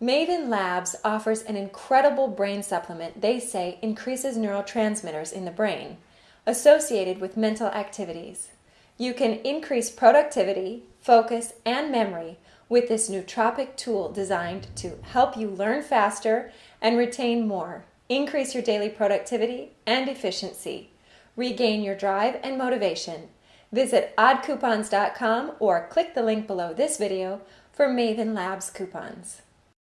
Maven Labs offers an incredible brain supplement they say increases neurotransmitters in the brain associated with mental activities. You can increase productivity, focus, and memory with this nootropic tool designed to help you learn faster and retain more, increase your daily productivity and efficiency, regain your drive and motivation. Visit oddcoupons.com or click the link below this video for Maven Labs coupons.